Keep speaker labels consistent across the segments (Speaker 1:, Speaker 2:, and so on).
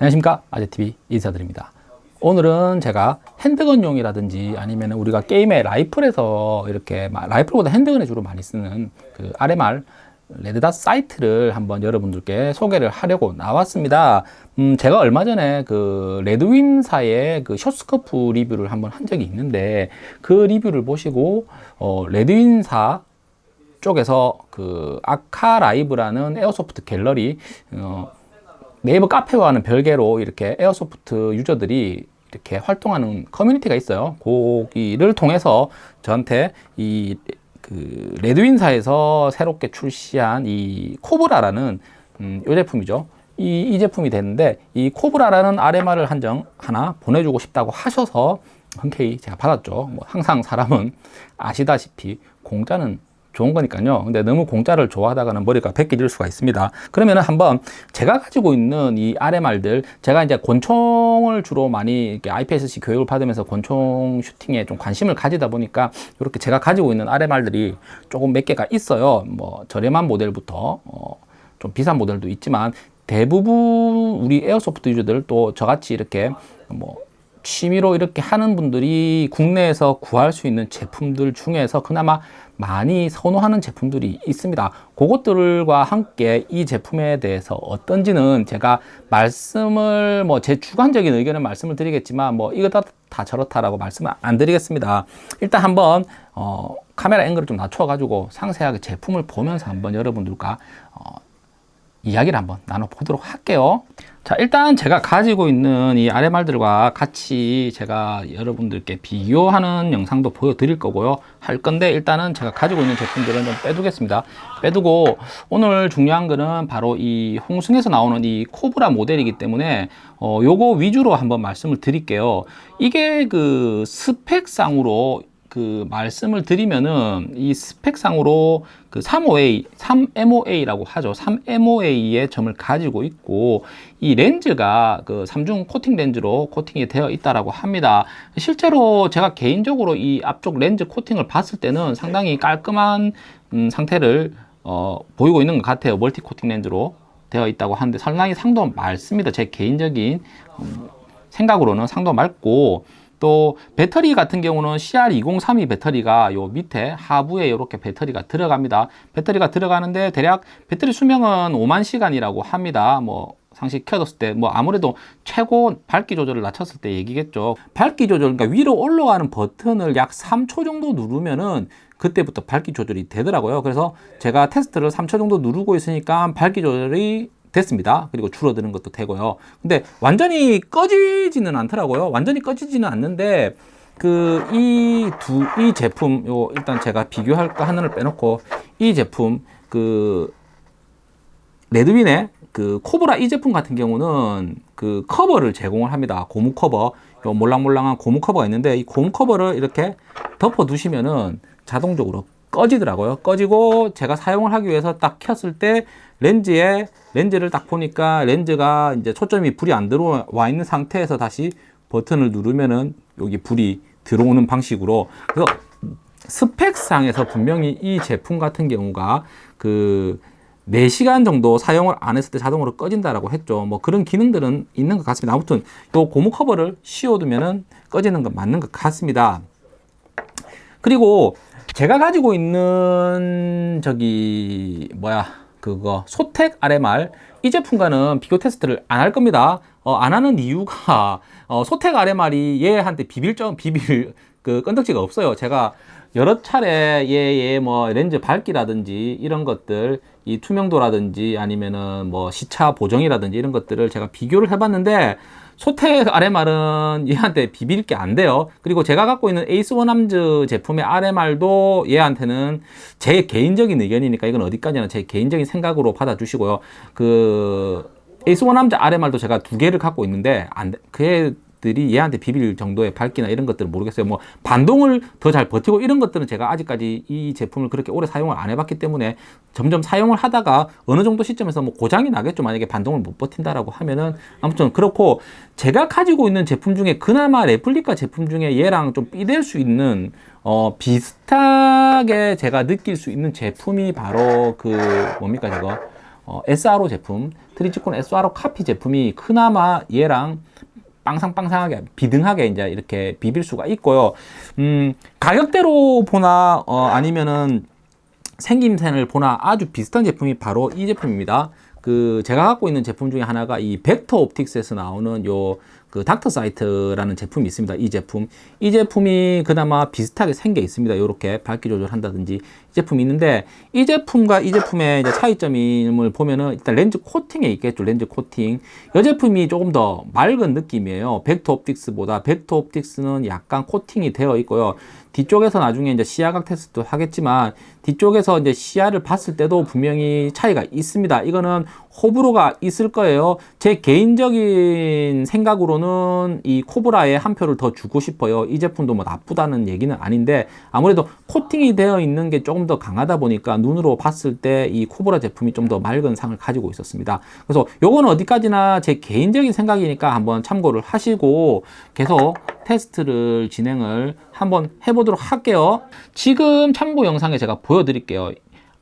Speaker 1: 안녕하십니까? 아재TV 인사드립니다. 오늘은 제가 handgun용이라든지 아니면 우리가 게임의 라이플에서 이렇게 라이플보다 handgun에 주로 많이 쓰는 그 RMR red dot sight를 한번 여러분들께 소개를 하려고 나왔습니다. 음, 제가 얼마 전에 그 레드윈사의 그 short scope 리뷰를 한번 한 적이 있는데 그 리뷰를 보시고 어, 레드윈사 쪽에서 그 아카라이브라는 airsoft 갤러리 어, 네이버 카페와는 별개로 이렇게 airsoft 유저들이 이렇게 활동하는 커뮤니티가 있어요. 거기를 통해서 저한테 이 그 레드윈사에서 새롭게 출시한 이 코브라라는 음, 이 제품이죠. 이, 이 제품이 됐는데 이 코브라라는 RMR을 한정 하나 보내주고 싶다고 하셔서 흔쾌히 제가 받았죠. 뭐 항상 사람은 아시다시피 공짜는 좋은 거니까요. 근데 너무 공짜를 좋아하다가는 머리가 벗겨질 수가 있습니다. 그러면은 한번 제가 가지고 있는 이 RMR들, 제가 이제 권총을 주로 많이 이렇게 IPSC 교육을 받으면서 권총 슈팅에 좀 관심을 가지다 보니까 이렇게 제가 가지고 있는 RMR들이 조금 몇 개가 있어요. 뭐 저렴한 모델부터 어, 좀 비싼 모델도 있지만 대부분 우리 airsoft 유저들 또 저같이 이렇게 뭐 취미로 이렇게 하는 분들이 국내에서 구할 수 있는 제품들 중에서 그나마 많이 선호하는 제품들이 있습니다. 그것들과 함께 이 제품에 대해서 어떤지는 제가 말씀을 뭐 제 주관적인 의견을 말씀을 드리겠지만 뭐 이거다 다 저렇다라고 말씀을 안 드리겠습니다. 일단 한번 어, 카메라 앵글을 좀 낮춰 가지고 상세하게 제품을 보면서 한번 여러분들과 어, 이야기를 한번 나눠보도록 할게요. 자 일단 제가 가지고 있는 이 RMR들과 같이 제가 여러분들께 비교하는 영상도 보여드릴 거고요. 할 건데 일단은 제가 가지고 있는 제품들은 좀 빼두겠습니다. 빼두고 오늘 중요한 거는 바로 이 홍승에서 나오는 이 코브라 모델이기 때문에 어 요거 위주로 한번 말씀을 드릴게요. 이게 그 스펙상으로 그 말씀을 드리면은 이 스펙상으로 그 3OA, 3MOA라고 하죠. 3MOA의 점을 가지고 있고 이 렌즈가 그 삼중 코팅 렌즈로 코팅이 되어 있다라고 합니다. 실제로 제가 개인적으로 이 앞쪽 렌즈 코팅을 봤을 때는 상당히 깔끔한 음, 상태를 어, 보이고 있는 것 같아요. 멀티 코팅 렌즈로 되어 있다고 하는데 상당히 상도 맑습니다. 제 개인적인 음, 생각으로는 상도 맑고 또 배터리 같은 경우는 CR2032 배터리가 요 밑에 하부에 이렇게 배터리가 들어갑니다. 배터리가 들어가는데 대략 배터리 수명은 5만 시간이라고 합니다. 뭐 상시 켜뒀을 때 뭐 아무래도 최고 밝기 조절을 낮췄을 때 얘기겠죠. 밝기 조절 그러니까 위로 올라가는 버튼을 약 3초 정도 누르면은 그때부터 밝기 조절이 되더라고요. 그래서 제가 테스트를 3초 정도 누르고 있으니까 밝기 조절이 됐습니다. 그리고 줄어드는 것도 되고요. 근데 완전히 꺼지지는 않더라고요. 완전히 꺼지지는 않는데 그 이 두이 제품 요 일단 제가 비교할 거 하나를 빼놓고 이 제품 그 레드윈의 그 코브라 이 제품 같은 경우는 그 커버를 제공을 합니다. 고무 커버 요 몰랑몰랑한 고무 커버가 있는데 이 고무 커버를 이렇게 덮어 두시면은 자동적으로 꺼지더라고요. 꺼지고 제가 사용을 하기 위해서 딱 켰을 때 렌즈에 렌즈를 딱 보니까 렌즈가 이제 초점이 불이 안 들어와 있는 상태에서 다시 버튼을 누르면은 여기 불이 들어오는 방식으로 그래서 스펙상에서 분명히 이 제품 같은 경우가 그 4시간 정도 사용을 안 했을 때 자동으로 꺼진다라고 했죠. 뭐 그런 기능들은 있는 것 같습니다. 아무튼 또 고무 커버를 씌워두면은 꺼지는 건 맞는 것 같습니다. 그리고 제가 가지고 있는 저기 뭐야 그거 소텍 RMR 이 제품과는 비교 테스트를 안 할 겁니다. 어, 안 하는 이유가 어, 소텍 RMR이 얘한테 비빌 점 비빌 그 건덕지가 없어요. 제가 여러 차례 얘의 뭐 렌즈 밝기라든지 이런 것들 이 투명도라든지 아니면은 뭐 시차 보정이라든지 이런 것들을 제가 비교를 해봤는데 소텍 RMR은 얘한테 비빌 게 안 돼요. 그리고 제가 갖고 있는 에이스 원암즈 제품의 RMR도 얘한테는 제 개인적인 의견이니까 이건 어디까지나 제 개인적인 생각으로 받아주시고요. 그 에이스 원암즈 RMR도 제가 두 개를 갖고 있는데 안, 그 애들이 얘한테 비빌 정도의 밝기나 이런 것들은 모르겠어요. 뭐 반동을 더 잘 버티고 이런 것들은 제가 아직까지 이 제품을 그렇게 오래 사용을 안 해봤기 때문에 점점 사용을 하다가 어느 정도 시점에서 뭐 고장이 나겠죠. 만약에 반동을 못 버틴다라고 하면은 아무튼 그렇고 제가 가지고 있는 제품 중에 그나마 레플리카 제품 중에 얘랑 좀 삐댈 수 있는 어 비슷하게 제가 느낄 수 있는 제품이 바로 그 뭡니까 저거? 어, SRO 제품, 트리지콘 SRO 카피 제품이 그나마 얘랑 빵상빵상하게 비등하게 이제 이렇게 비빌 수가 있고요. 음, 가격대로 보나 어, 아니면은 생김새를 보나 아주 비슷한 제품이 바로 이 제품입니다. 그 제가 갖고 있는 제품 중에 하나가 이 벡터 옵틱스에서 나오는 요 그 닥터 sight라는 제품이 있습니다. 이 제품. 이 제품이 그나마 비슷하게 생겨 있습니다. 이렇게 밝기 조절한다든지 이 제품이 있는데 이 제품과 이 제품의 차이점을 보면은 일단 렌즈 코팅에 있겠죠. 렌즈 코팅. 이 제품이 조금 더 맑은 느낌이에요. 벡터 옵틱스보다 벡터 옵틱스는 약간 코팅이 되어 있고요. 뒤쪽에서 나중에 이제 시야각 테스트도 하겠지만 뒤쪽에서 이제 시야를 봤을 때도 분명히 차이가 있습니다. 이거는 호불호가 있을 거예요. 제 개인적인 생각으로는 이 코브라에 한 표를 더 주고 싶어요. 이 제품도 뭐 나쁘다는 얘기는 아닌데 아무래도 코팅이 되어 있는 게 조금 더 강하다 보니까 눈으로 봤을 때 이 코브라 제품이 좀 더 맑은 상을 가지고 있었습니다. 그래서 요거는 어디까지나 제 개인적인 생각이니까 한번 참고를 하시고 계속 테스트를 진행을 한번 해보도록 할게요. 지금 참고 영상에 제가 보여드릴게요.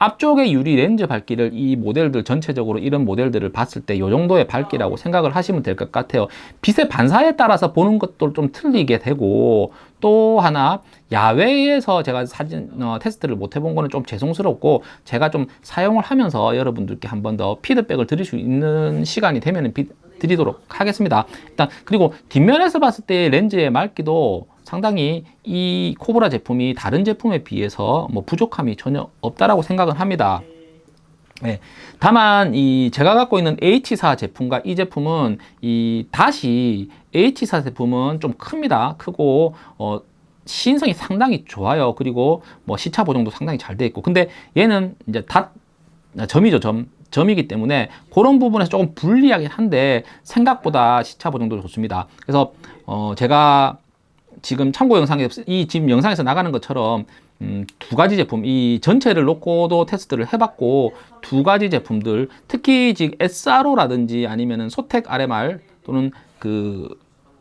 Speaker 1: 앞쪽에 유리 렌즈 밝기를 이 모델들 전체적으로 이런 모델들을 봤을 때 이 정도의 밝기라고 생각을 하시면 될 것 같아요. 빛의 반사에 따라서 보는 것도 좀 틀리게 되고 또 하나 야외에서 제가 사진 어, 테스트를 못 해본 거는 좀 죄송스럽고 제가 좀 사용을 하면서 여러분들께 한 번 더 피드백을 드릴 수 있는 시간이 되면 드리도록 하겠습니다. 일단 그리고 뒷면에서 봤을 때 렌즈의 맑기도 상당히 이 코브라 제품이 다른 제품에 비해서 뭐 부족함이 전혀 없다라고 생각을 합니다. 네. 다만 이 제가 갖고 있는 H사 제품과 이 제품은 이 다시 H사 제품은 좀 큽니다. 크고 어 시인성이 상당히 좋아요. 그리고 뭐 시차 보정도 상당히 잘 돼 있고. 근데 얘는 이제 다 점이죠, 점. 점이기 때문에 그런 부분에서 조금 불리하긴 한데 생각보다 시차 보정도 좋습니다. 그래서 어 제가 지금 참고 영상에 이 지금 영상에서 나가는 것처럼 음, 두 가지 제품 이 전체를 놓고도 테스트를 해봤고 두 가지 제품들 특히 지금 SRO라든지 아니면은 소텍 RMR 또는 그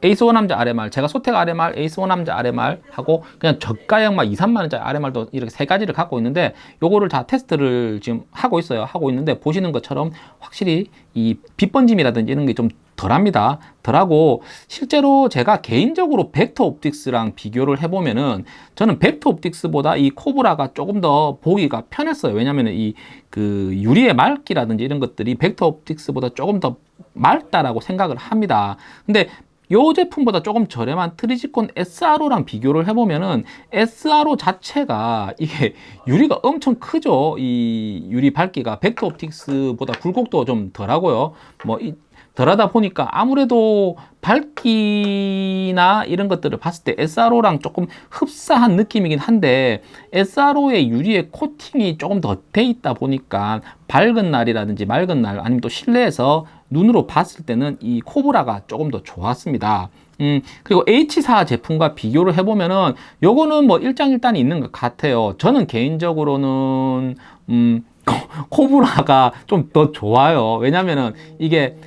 Speaker 1: 에이스 원암즈 RMR 제가 소텍 RMR, 에이스 원암즈 RMR 하고 그냥 저가형 막 2, 3만 원짜리 RMR도 이렇게 세 가지를 갖고 있는데 요거를 다 테스트를 지금 하고 있어요. 하고 있는데 보시는 것처럼 확실히 이 빛번짐이라든지 이런 게좀 덜합니다 덜하고 실제로 제가 개인적으로 벡터 옵틱스랑 비교를 해보면은 저는 벡터 옵틱스보다 이 코브라가 조금 더 보기가 편했어요 왜냐면은 이그 유리의 맑기라든지 이런 것들이 벡터 옵틱스보다 조금 더 맑다라고 생각을 합니다 근데 이 제품보다 조금 저렴한 트리지콘 SRO랑 비교를 해보면은 SRO 자체가 이게 유리가 엄청 크죠. 이 유리 밝기가 벡터 옵틱스보다 굴곡도 좀 덜하고요. 뭐 이, 덜 하다 보니까 아무래도 밝기나 이런 것들을 봤을 때 SRO랑 조금 흡사한 느낌이긴 한데 SRO의 유리의 코팅이 조금 더 돼 있다 보니까 밝은 날이라든지 맑은 날 아니면 또 실내에서 눈으로 봤을 때는 이 코브라가 조금 더 좋았습니다. 음, 그리고 H사 제품과 비교를 해보면은 요거는 뭐 일장일단이 있는 것 같아요. 저는 개인적으로는 음, 코브라가 좀 더 좋아요. 왜냐면은 이게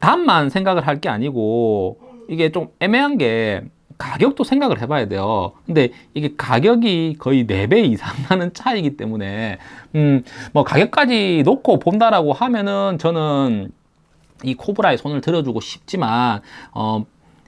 Speaker 1: 단만 생각을 할 게 아니고 이게 좀 애매한 게 가격도 생각을 해봐야 돼요. 근데 이게 가격이 거의 4배 이상 나는 차이기 때문에, 음, 뭐 가격까지 놓고 본다라고 하면은 저는 이 코브라에 손을 들어주고 싶지만 어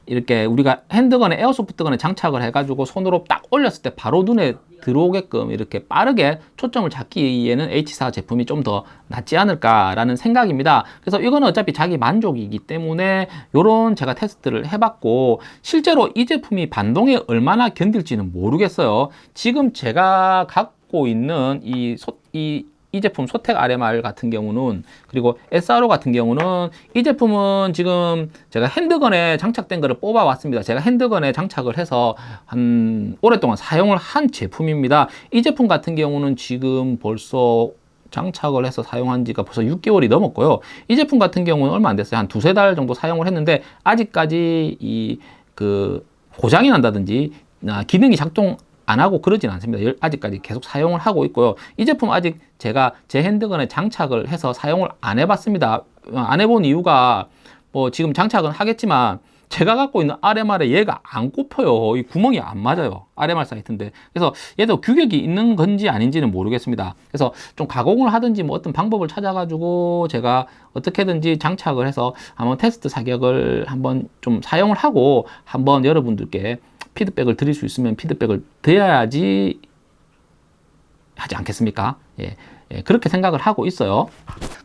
Speaker 1: 이렇게 우리가 핸드건에 에어소프트건에 장착을 해가지고 손으로 딱 올렸을 때 바로 눈에 들어오게끔 이렇게 빠르게 초점을 잡기에는 H4 제품이 좀 더 낫지 않을까라는 생각입니다. 그래서 이거는 어차피 자기 만족이기 때문에 이런 제가 테스트를 해봤고 실제로 이 제품이 반동에 얼마나 견딜지는 모르겠어요. 지금 제가 갖고 있는 이, 소, 이 이 제품 소텍 RMR 같은 경우는 그리고 SRO 같은 경우는 이 제품은 지금 제가 핸드건에 장착된 거를 뽑아 왔습니다. 제가 핸드건에 장착을 해서 한 오랫동안 사용을 한 제품입니다. 이 제품 같은 경우는 지금 벌써 장착을 해서 사용한 지가 벌써 6개월이 넘었고요. 이 제품 같은 경우는 얼마 안 됐어요. 한 두세 달 정도 사용을 했는데 아직까지 이 그 고장이 난다든지 아, 기능이 작동 안 하고 그러진 않습니다. 아직까지 계속 사용을 하고 있고요. 이 제품 아직 제가 제 핸드건에 장착을 해서 사용을 안 해봤습니다. 어, 안 해본 이유가 뭐 지금 장착은 하겠지만 제가 갖고 있는 RMR에 얘가 안 꼽혀요. 이 구멍이 안 맞아요. RMR 사이트인데. 그래서 얘도 규격이 있는 건지 아닌지는 모르겠습니다. 그래서 좀 가공을 하든지 뭐 어떤 방법을 찾아가지고 제가 어떻게든지 장착을 해서 한번 테스트 사격을 한번 좀 사용을 하고 한번 여러분들께 피드백을 드릴 수 있으면 피드백을 드려야지 하지 않겠습니까? 예, 예, 그렇게 생각을 하고 있어요.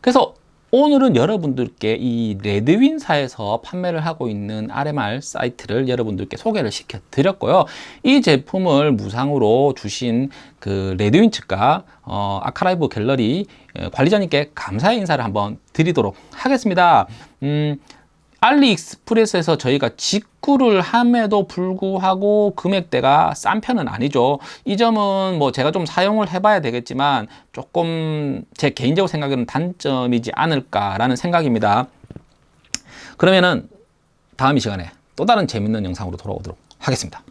Speaker 1: 그래서 오늘은 여러분들께 이 레드윈사에서 판매를 하고 있는 RMR 사이트를 여러분들께 소개를 시켜 드렸고요. 이 제품을 무상으로 주신 그 레드윈 측과 어, 아카라이브 갤러리 어, 관리자님께 감사의 인사를 한번 드리도록 하겠습니다. 음, 알리익스프레스에서 저희가 직구를 함에도 불구하고 금액대가 싼 편은 아니죠. 이 점은 뭐 제가 좀 사용을 해봐야 되겠지만 조금 제 개인적으로 생각에는 단점이지 않을까라는 생각입니다. 그러면은 다음 이 시간에 또 다른 재밌는 영상으로 돌아오도록 하겠습니다.